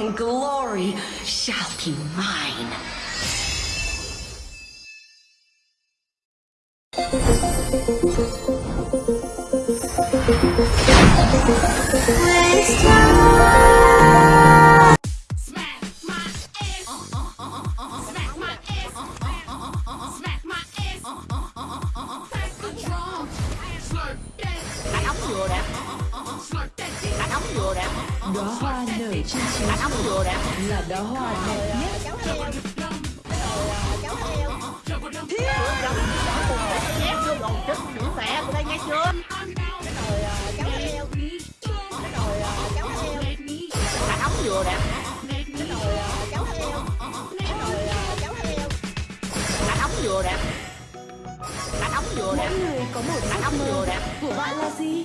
and glory shall be mine. đó hoa nở trên chiếu cửa là đó hoa đẹp nhất mẹ của đây nghe chưa đóng vừa nè đóng vừa nè đóng vừa nè mỗi người có một ước mơ của bạn là gì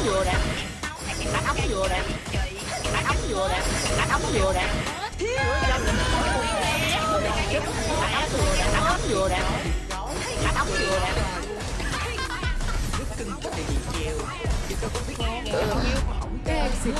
ống vừa nè. Đánh ống vừa nè. Đánh ống vừa nè. Đánh ống vừa nè. Đánh ống vừa nè. Đánh ống vừa nè. Cái em xịt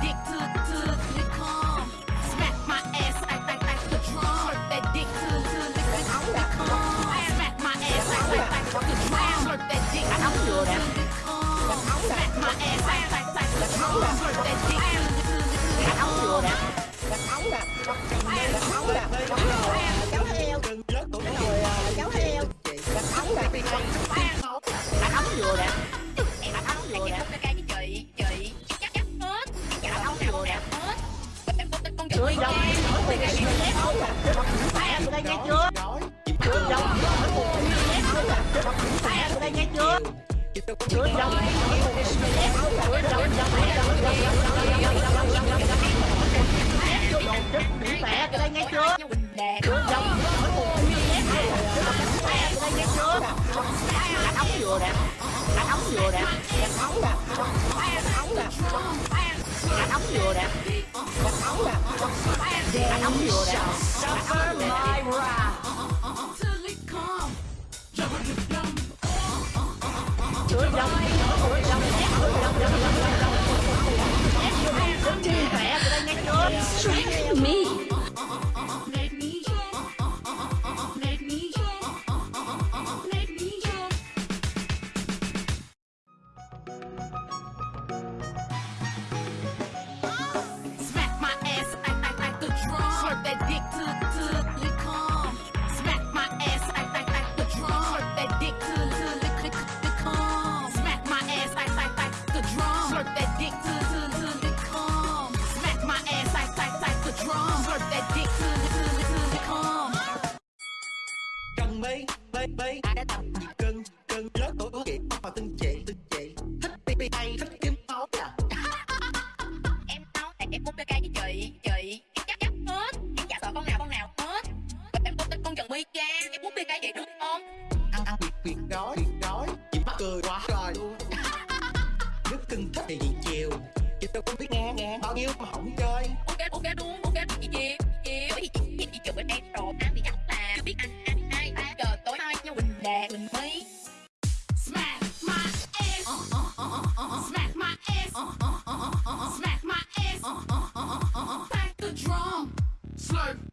dick to to nghe chưa chửi đồng mẹ cái đây nghe chưa chửi đồng nghe chưa đánh ống vừa nè đánh ống vừa nè đánh ống nè đánh ống nè đánh ống vừa nè đánh ống nè đánh ống vừa nè đã tập. Cân cân lớn tuổi có kiện mà từng chạy từng chạy thích tivi hay thích kiếm máu à? Em nói này em muốn bê với chị chị. Em chắc chắc hết. Em chả sợ con nào con nào hết. Và em muốn tin con trần mi cha em muốn bê vậy đúng không? Ăn ăn việc việc đói việc đói chị mắc cười quá rồi nếu cưng thích thì gì chiều. Chị đâu cũng biết nghe nghe. Bao nhiêu mà không chơi. Ok ok đúng ok. Chị chiều chị chiều thì chị chị chị chụp bên em rồi. À, drum. Slurp.